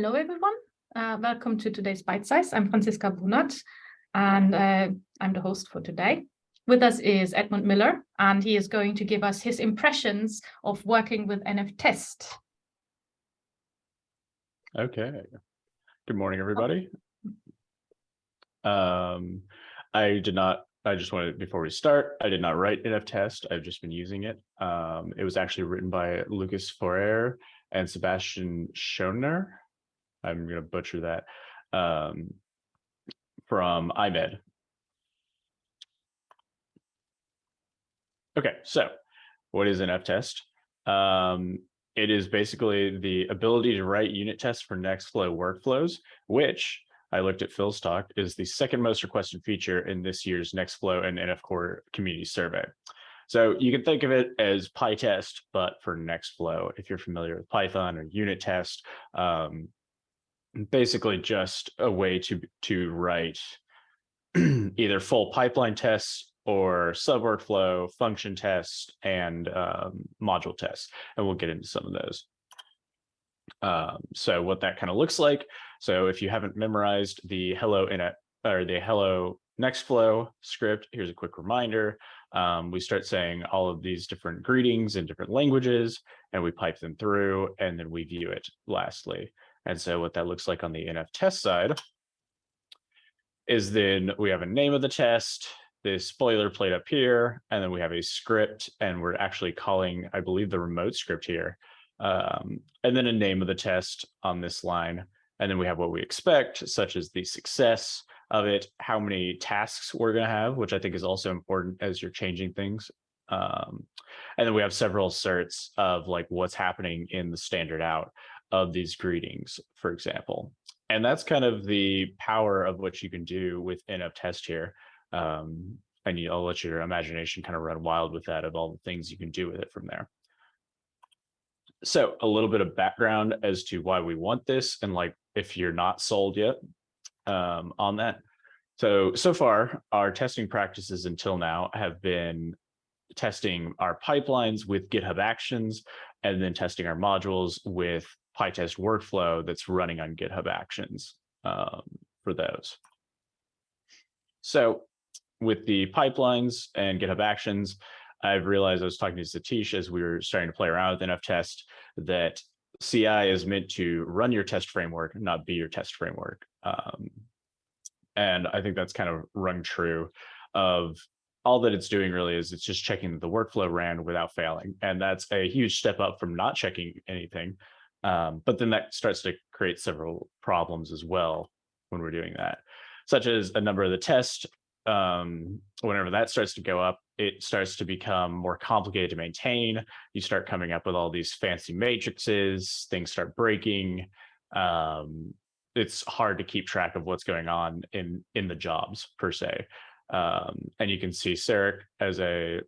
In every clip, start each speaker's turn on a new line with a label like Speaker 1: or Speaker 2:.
Speaker 1: Hello, everyone. Uh, welcome to today's Bite Size. I'm Franziska Bonath, and uh, I'm the host for today. With us is Edmund Miller, and he is going to give us his impressions of working with NF Test.
Speaker 2: Okay. Good morning, everybody. Um, I did not, I just wanted, before we start, I did not write NF Test. I've just been using it. Um, it was actually written by Lukas Forer and Sebastian Schönherr. I'm going to butcher that, um, from IMED. Okay, so what is NF test? Um, it is basically the ability to write unit tests for Nextflow workflows, which I looked at Phil's talk is the second most requested feature in this year's Nextflow and NF Core community survey. So you can think of it as PyTest, but for Nextflow, if you're familiar with Python or unit test, um, basically just a way to to write either full pipeline tests or sub workflow function tests and um, module tests and we'll get into some of those. Um, so what that kind of looks like so if you haven't memorized the hello in a or the hello nextflow script here's a quick reminder. Um, we start saying all of these different greetings in different languages and we pipe them through and then we view it lastly and so what that looks like on the NF test side is then we have a name of the test, this boilerplate up here, and then we have a script, and we're actually calling, I believe, the remote script here, um, and then a name of the test on this line. And then we have what we expect, such as the success of it, how many tasks we're going to have, which I think is also important as you're changing things. Um, and then we have several certs of like what's happening in the standard out of these greetings, for example. And that's kind of the power of what you can do with NF test here. Um, and I'll let your imagination kind of run wild with that of all the things you can do with it from there. So a little bit of background as to why we want this and like if you're not sold yet um, on that. So, so far our testing practices until now have been testing our pipelines with GitHub Actions and then testing our modules with PyTest workflow that's running on GitHub Actions um, for those. So with the pipelines and GitHub Actions, I've realized I was talking to Sateesh as we were starting to play around with NF test that CI is meant to run your test framework, not be your test framework. Um, and I think that's kind of rung true of all that it's doing really is it's just checking that the workflow ran without failing. And that's a huge step up from not checking anything. Um, but then that starts to create several problems as well when we're doing that, such as a number of the tests. Um, whenever that starts to go up, it starts to become more complicated to maintain. You start coming up with all these fancy matrices, things start breaking. Um, it's hard to keep track of what's going on in in the jobs per se. Um, and you can see Sarek as a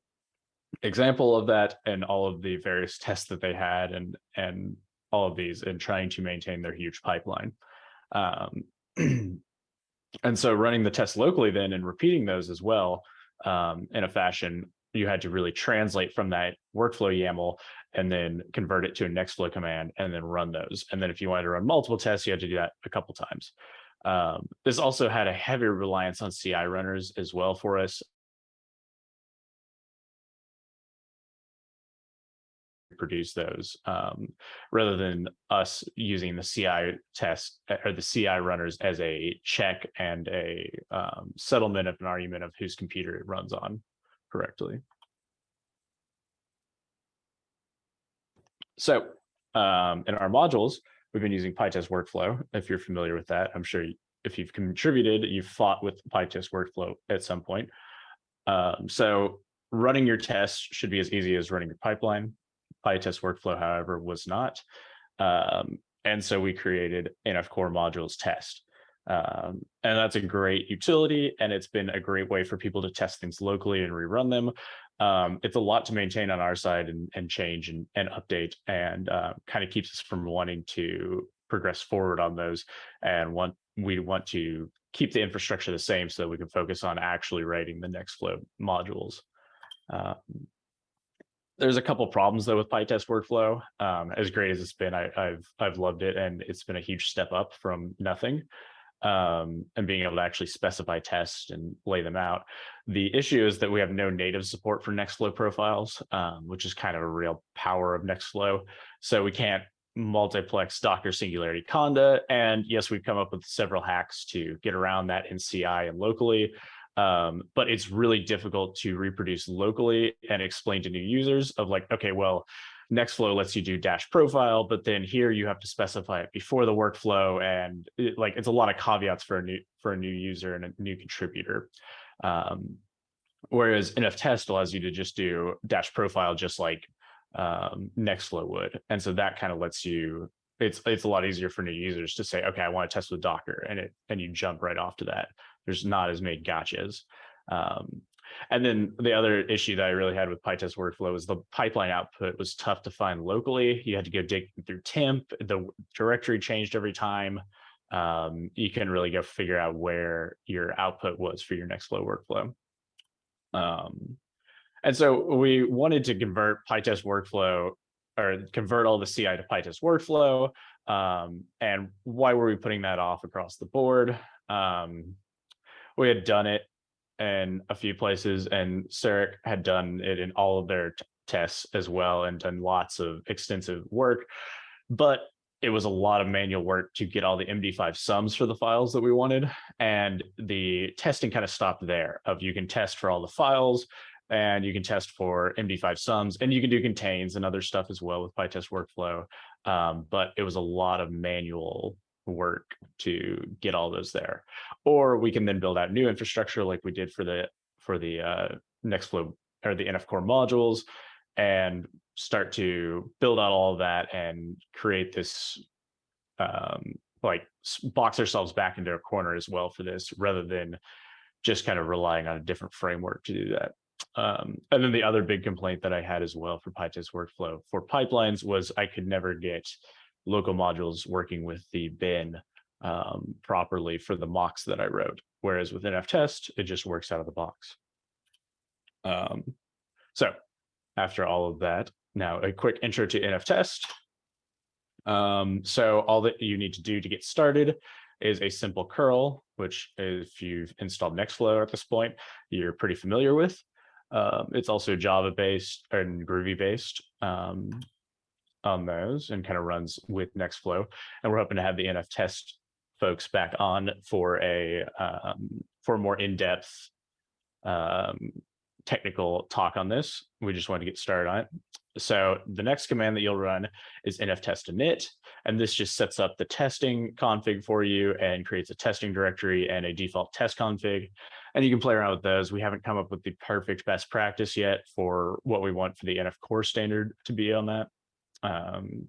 Speaker 2: example of that and all of the various tests that they had and and all of these and trying to maintain their huge pipeline. Um, and so running the tests locally then and repeating those as well um, in a fashion, you had to really translate from that workflow YAML and then convert it to a Nextflow command and then run those. And then if you wanted to run multiple tests, you had to do that a couple times. Um, this also had a heavy reliance on CI runners as well for us. Produce those um, rather than us using the CI test eh, or the CI runners as a check and a um, settlement of an argument of whose computer it runs on correctly. So um, in our modules, we've been using PyTest workflow. If you're familiar with that, I'm sure if you've contributed, you've fought with PyTest workflow at some point. Um, so running your tests should be as easy as running your pipeline. PyTest workflow, however, was not. Um, and so we created NF Core modules test. Um, and that's a great utility, and it's been a great way for people to test things locally and rerun them. Um, it's a lot to maintain on our side and, and change and, and update, and uh, kind of keeps us from wanting to progress forward on those. And want we want to keep the infrastructure the same so that we can focus on actually writing the Nextflow modules. Um, there's a couple problems though with PyTest workflow. Um, as great as it's been, I, have I've loved it, and it's been a huge step up from nothing. Um, and being able to actually specify tests and lay them out. The issue is that we have no native support for Nextflow profiles, um, which is kind of a real power of Nextflow. So we can't multiplex Docker Singularity Conda. And yes, we've come up with several hacks to get around that in CI and locally. Um, but it's really difficult to reproduce locally and explain to new users of like, okay, well, Nextflow lets you do dash profile, but then here you have to specify it before the workflow. And it, like, it's a lot of caveats for a new, for a new user and a new contributor. Um, whereas NF test allows you to just do dash profile, just like um, Nextflow would. And so that kind of lets you, it's, it's a lot easier for new users to say, okay, I want to test with Docker and it, and you jump right off to that there's not as many gotchas. Um, and then the other issue that I really had with PyTest workflow is the pipeline output was tough to find locally. You had to go dig through temp. The directory changed every time. Um, you can really go figure out where your output was for your Nextflow workflow. Um, and so we wanted to convert PyTest workflow or convert all the CI to PyTest workflow. Um, and why were we putting that off across the board? Um, we had done it in a few places and Sarek had done it in all of their tests as well and done lots of extensive work. But it was a lot of manual work to get all the MD5 sums for the files that we wanted. And the testing kind of stopped there of you can test for all the files and you can test for MD5 sums and you can do contains and other stuff as well with PyTest workflow. Um, but it was a lot of manual work to get all those there. Or we can then build out new infrastructure like we did for the for the uh, Nextflow or the NF core modules and start to build out all of that and create this um, like box ourselves back into a corner as well for this rather than just kind of relying on a different framework to do that. Um, and then the other big complaint that I had as well for PyTest workflow for pipelines was I could never get local modules working with the bin um, properly for the mocks that I wrote. Whereas with NF test, it just works out of the box. Um, so after all of that, now a quick intro to NF test. Um, so all that you need to do to get started is a simple curl, which if you've installed Nextflow at this point, you're pretty familiar with. Um, it's also Java based and Groovy based. Um, on those and kind of runs with Nextflow. And we're hoping to have the NF test folks back on for a um, for a more in-depth um, technical talk on this. We just want to get started on it. So the next command that you'll run is nf test init, and this just sets up the testing config for you and creates a testing directory and a default test config. And you can play around with those. We haven't come up with the perfect best practice yet for what we want for the NF core standard to be on that. Um,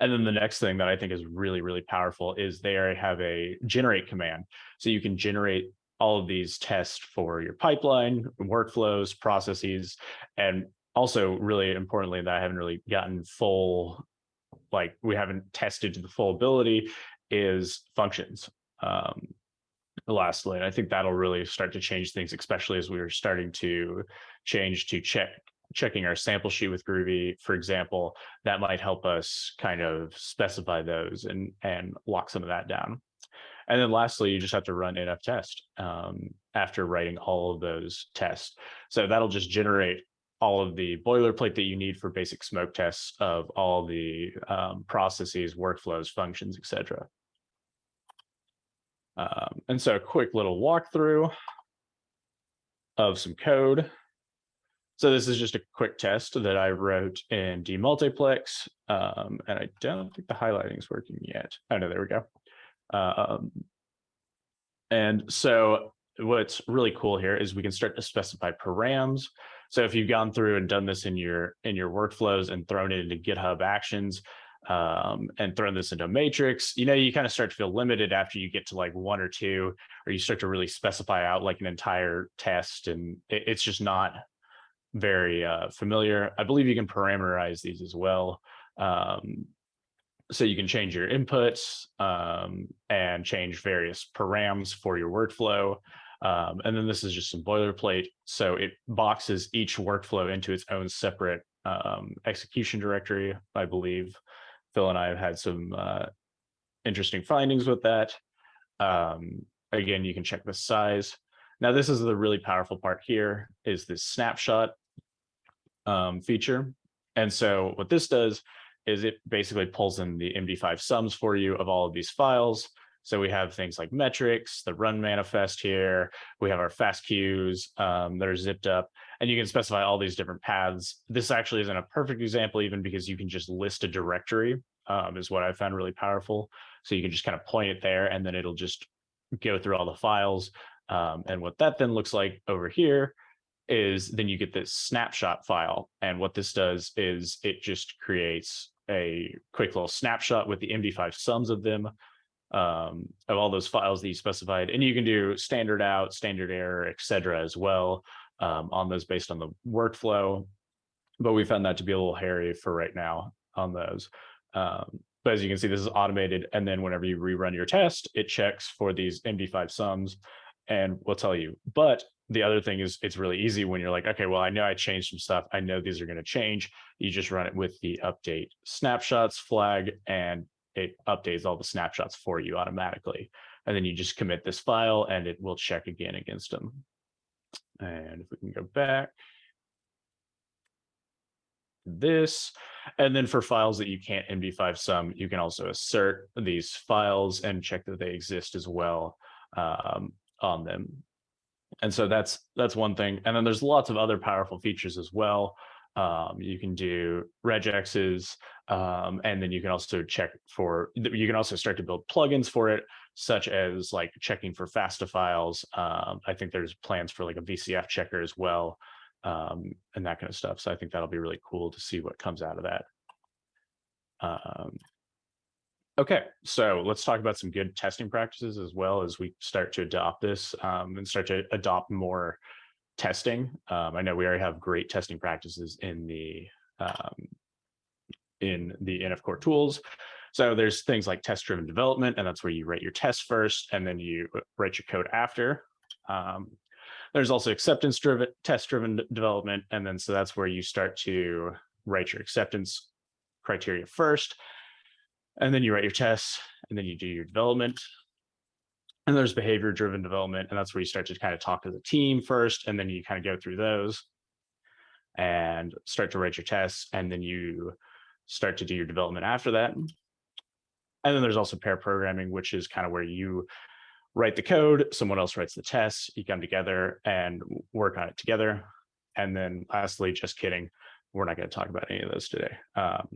Speaker 2: and then the next thing that I think is really, really powerful is they have a generate command. So you can generate all of these tests for your pipeline, workflows, processes, and also really importantly that I haven't really gotten full, like we haven't tested to the full ability is functions. Um, lastly, and I think that'll really start to change things, especially as we are starting to change to check checking our sample sheet with Groovy, for example, that might help us kind of specify those and, and lock some of that down. And then lastly, you just have to run NF test um, after writing all of those tests. So that'll just generate all of the boilerplate that you need for basic smoke tests of all the um, processes, workflows, functions, etc. Um, and so a quick little walkthrough of some code. So this is just a quick test that I wrote in demultiplex, um, and I don't think the highlighting is working yet. Oh no, there we go. Um, and so what's really cool here is we can start to specify params. So if you've gone through and done this in your in your workflows and thrown it into GitHub Actions um, and thrown this into a matrix, you know, you kind of start to feel limited after you get to like one or two, or you start to really specify out like an entire test, and it, it's just not very uh, familiar. I believe you can parameterize these as well. Um, so you can change your inputs um, and change various params for your workflow. Um, and then this is just some boilerplate. So it boxes each workflow into its own separate um, execution directory. I believe Phil and I have had some uh, interesting findings with that. Um, again, you can check the size. Now, this is the really powerful part here is this snapshot um, feature. And so what this does is it basically pulls in the MD5 sums for you of all of these files. So we have things like metrics, the run manifest here. We have our FASTQs um, that are zipped up and you can specify all these different paths. This actually isn't a perfect example even because you can just list a directory um, is what I found really powerful. So you can just kind of point it there and then it'll just go through all the files. Um, and what that then looks like over here is then you get this snapshot file. And what this does is it just creates a quick little snapshot with the MD5 sums of them, um, of all those files that you specified. And you can do standard out, standard error, et cetera, as well um, on those based on the workflow. But we found that to be a little hairy for right now on those. Um, but as you can see, this is automated. And then whenever you rerun your test, it checks for these MD5 sums and we'll tell you. But the other thing is it's really easy when you're like, okay, well, I know I changed some stuff. I know these are going to change. You just run it with the update snapshots flag and it updates all the snapshots for you automatically. And then you just commit this file and it will check again against them. And if we can go back, this, and then for files that you can't MD5 sum, you can also assert these files and check that they exist as well um, on them. And so that's that's one thing. And then there's lots of other powerful features as well. Um, you can do regexes, um, and then you can also check for, you can also start to build plugins for it, such as like checking for FASTA files. Um, I think there's plans for like a VCF checker as well, um, and that kind of stuff. So I think that'll be really cool to see what comes out of that. Okay, so let's talk about some good testing practices as well as we start to adopt this um, and start to adopt more testing. Um, I know we already have great testing practices in the um, in the NF Core tools. So there's things like test-driven development, and that's where you write your tests first, and then you write your code after. Um, there's also acceptance-driven, test-driven development, and then so that's where you start to write your acceptance criteria first, and then you write your tests, and then you do your development. And there's behavior driven development, and that's where you start to kind of talk to the team first, and then you kind of go through those and start to write your tests, and then you start to do your development after that. And then there's also pair programming, which is kind of where you write the code, someone else writes the tests, you come together and work on it together. And then lastly, just kidding, we're not going to talk about any of those today. Um,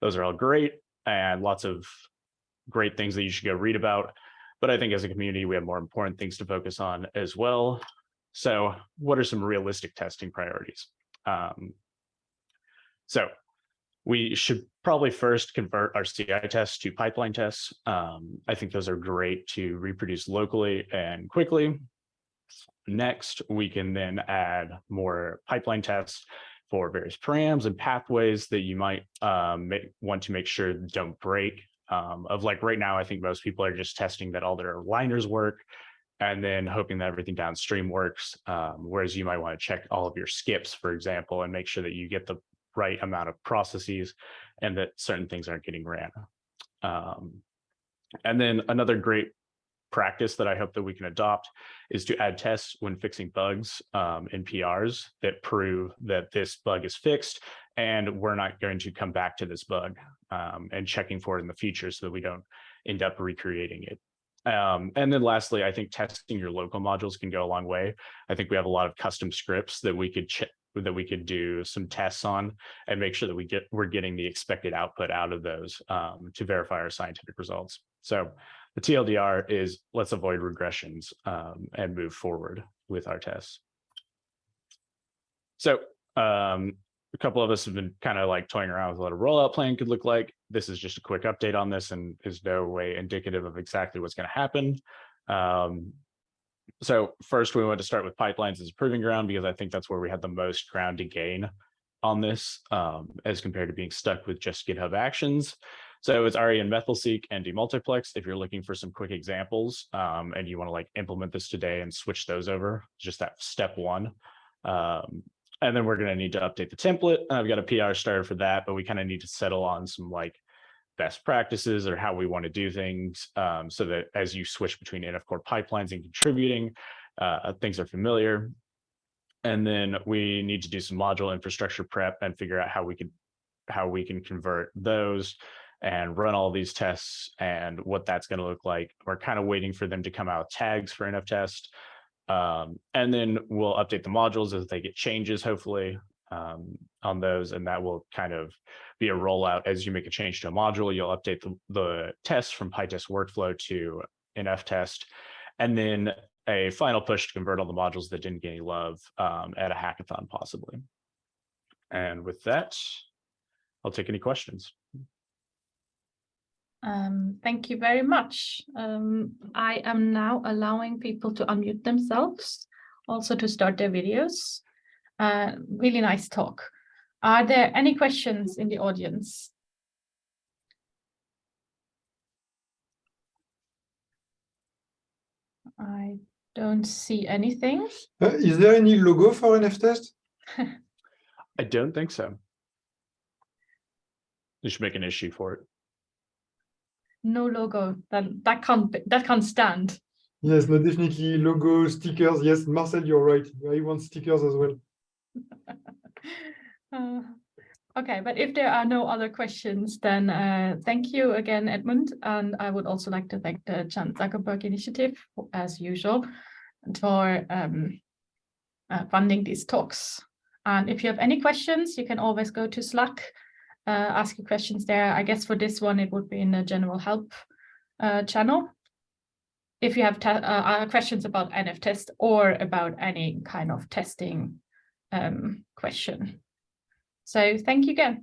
Speaker 2: those are all great and lots of great things that you should go read about. But I think as a community, we have more important things to focus on as well. So what are some realistic testing priorities? Um, so we should probably first convert our CI tests to pipeline tests. Um, I think those are great to reproduce locally and quickly. Next, we can then add more pipeline tests for various params and pathways that you might um, make, want to make sure don't break um, of like right now, I think most people are just testing that all their liners work and then hoping that everything downstream works. Um, whereas you might want to check all of your skips, for example, and make sure that you get the right amount of processes and that certain things aren't getting ran. Um, and then another great practice that I hope that we can adopt is to add tests when fixing bugs um, in PRs that prove that this bug is fixed and we're not going to come back to this bug um, and checking for it in the future so that we don't end up recreating it. Um, and then lastly, I think testing your local modules can go a long way. I think we have a lot of custom scripts that we could that we could do some tests on and make sure that we get we're getting the expected output out of those um, to verify our scientific results. So the TLDR is let's avoid regressions um, and move forward with our tests. So um, a couple of us have been kind of like toying around with what a rollout plan could look like. This is just a quick update on this and is no way indicative of exactly what's going to happen. Um, so first we want to start with pipelines as a proving ground because I think that's where we had the most ground to gain on this um, as compared to being stuck with just GitHub Actions. So it's ARIA and Methyl-seq and demultiplex. If you're looking for some quick examples um, and you want to like implement this today and switch those over, just that step one. Um, and then we're going to need to update the template. I've got a PR started for that, but we kind of need to settle on some like best practices or how we want to do things um, so that as you switch between NF Core pipelines and contributing, uh, things are familiar. And then we need to do some module infrastructure prep and figure out how we can how we can convert those and run all these tests and what that's going to look like. We're kind of waiting for them to come out tags for NF test. Um, and then we'll update the modules as they get changes, hopefully, um, on those. And that will kind of be a rollout as you make a change to a module, you'll update the, the test from PyTest workflow to NF test. And then a final push to convert all the modules that didn't get any love um, at a hackathon possibly. And with that, I'll take any questions.
Speaker 1: Um, thank you very much. Um, I am now allowing people to unmute themselves, also to start their videos. Uh, really nice talk. Are there any questions in the audience? I don't see anything.
Speaker 3: Uh, is there any logo for NF test?
Speaker 2: I don't think so. You should make an issue for it.
Speaker 1: No logo. That that can't be, that can't stand.
Speaker 3: Yes, no, definitely logo, stickers. Yes, Marcel, you're right. I want stickers as well.
Speaker 1: Uh, okay, but if there are no other questions, then uh, thank you again, Edmund. And I would also like to thank the Chan Zuckerberg Initiative, as usual, for um, uh, funding these talks. And if you have any questions, you can always go to Slack, uh, ask your questions there. I guess for this one, it would be in the general help uh, channel. If you have uh, questions about NF test or about any kind of testing um, question. So thank you again.